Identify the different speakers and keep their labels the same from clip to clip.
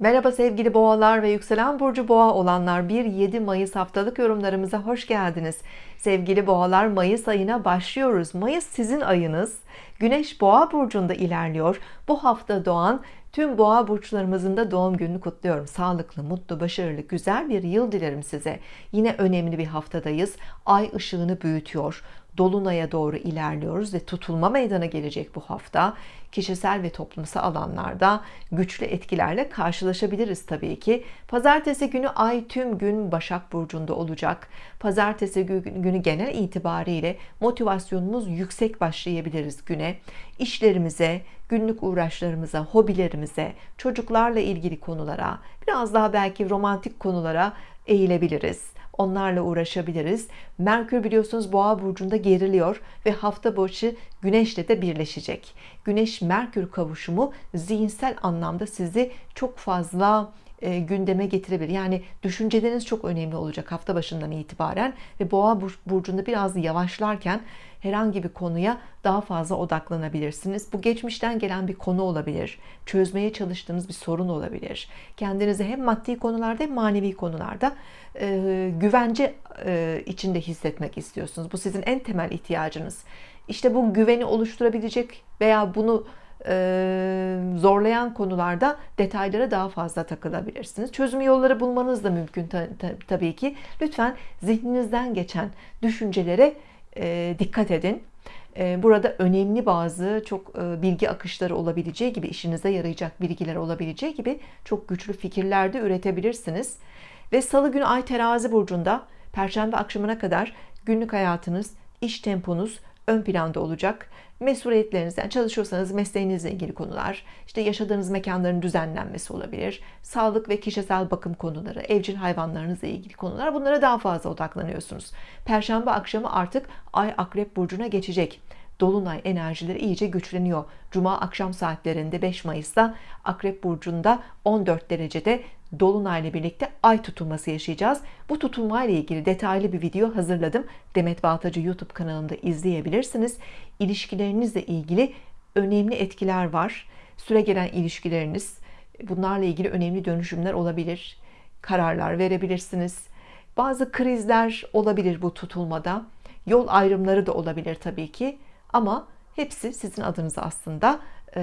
Speaker 1: Merhaba sevgili boğalar ve yükselen burcu boğa olanlar. 1-7 Mayıs haftalık yorumlarımıza hoş geldiniz. Sevgili boğalar Mayıs ayına başlıyoruz. Mayıs sizin ayınız. Güneş boğa burcunda ilerliyor. Bu hafta doğan tüm boğa burçlarımızın da doğum gününü kutluyorum. Sağlıklı mutlu başarılı güzel bir yıl dilerim size. Yine önemli bir haftadayız. Ay ışığını büyütüyor Dolunay'a doğru ilerliyoruz ve tutulma meydana gelecek bu hafta. Kişisel ve toplumsal alanlarda güçlü etkilerle karşılaşabiliriz tabii ki. Pazartesi günü ay tüm gün Başak Burcu'nda olacak. Pazartesi günü genel itibariyle motivasyonumuz yüksek başlayabiliriz güne. İşlerimize günlük uğraşlarımıza hobilerimize çocuklarla ilgili konulara biraz daha belki romantik konulara eğilebiliriz. Onlarla uğraşabiliriz. Merkür biliyorsunuz boğa burcunda geriliyor ve hafta başı güneşle de birleşecek. Güneş Merkür kavuşumu zihinsel anlamda sizi çok fazla e, gündeme getirebilir. Yani düşünceleriniz çok önemli olacak hafta başından itibaren ve boğa burcunda biraz yavaşlarken herhangi bir konuya daha fazla odaklanabilirsiniz. Bu geçmişten gelen bir konu olabilir çözmeye çalıştığınız bir sorun olabilir. Kendinizi hem maddi konularda hem manevi konularda e, güvence e, içinde hissetmek istiyorsunuz. Bu sizin en temel ihtiyacınız. İşte bu güveni oluşturabilecek veya bunu zorlayan konularda detaylara daha fazla takılabilirsiniz. Çözüm yolları bulmanız da mümkün ta, ta, tabii ki. Lütfen zihninizden geçen düşüncelere e, dikkat edin. E, burada önemli bazı çok e, bilgi akışları olabileceği gibi işinize yarayacak bilgiler olabileceği gibi çok güçlü fikirler de üretebilirsiniz. Ve salı günü ay terazi burcunda perşembe akşamına kadar günlük hayatınız iş temponuz ön planda olacak. Mesuliyetlerinizden çalışıyorsanız mesleğinizle ilgili konular işte yaşadığınız mekanların düzenlenmesi olabilir sağlık ve kişisel bakım konuları evcil hayvanlarınızla ilgili konular bunlara daha fazla odaklanıyorsunuz. Perşembe akşamı artık ay akrep burcuna geçecek Dolunay enerjileri iyice güçleniyor. Cuma akşam saatlerinde 5 Mayıs'ta Akrep Burcu'nda 14 derecede Dolunay ile birlikte ay tutulması yaşayacağız. Bu tutulma ile ilgili detaylı bir video hazırladım. Demet Baltacı YouTube kanalında izleyebilirsiniz. İlişkilerinizle ilgili önemli etkiler var. Süre gelen ilişkileriniz bunlarla ilgili önemli dönüşümler olabilir. Kararlar verebilirsiniz. Bazı krizler olabilir bu tutulmada. Yol ayrımları da olabilir tabii ki ama hepsi sizin adınıza aslında e,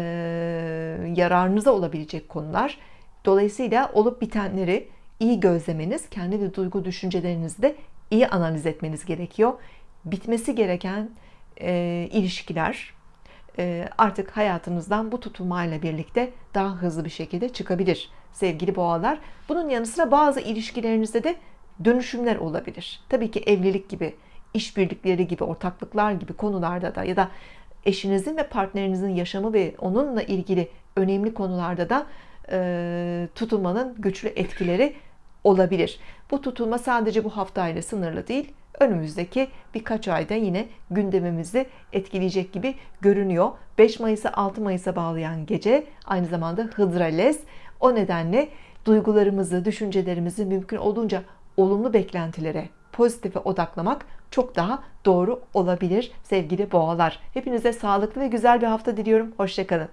Speaker 1: yararınıza olabilecek konular. Dolayısıyla olup bitenleri iyi gözlemeniz kendi de duygu düşüncelerinizi de iyi analiz etmeniz gerekiyor. Bitmesi gereken e, ilişkiler e, artık hayatınızdan bu tutulmayla birlikte daha hızlı bir şekilde çıkabilir sevgili boğalar. Bunun yanı sıra bazı ilişkilerinizde de dönüşümler olabilir. Tabii ki evlilik gibi işbirlikleri gibi ortaklıklar gibi konularda da ya da eşinizin ve partnerinizin yaşamı ve onunla ilgili önemli konularda da e, tutulmanın güçlü etkileri olabilir. Bu tutulma sadece bu haftayla sınırlı değil önümüzdeki birkaç ayda yine gündemimizi etkileyecek gibi görünüyor. 5 Mayıs'a 6 Mayıs'a bağlayan gece aynı zamanda Hıdrales o nedenle duygularımızı düşüncelerimizi mümkün olduğunca olumlu beklentilere pozitife odaklamak çok daha doğru olabilir sevgili boğalar. Hepinize sağlıklı ve güzel bir hafta diliyorum. Hoşçakalın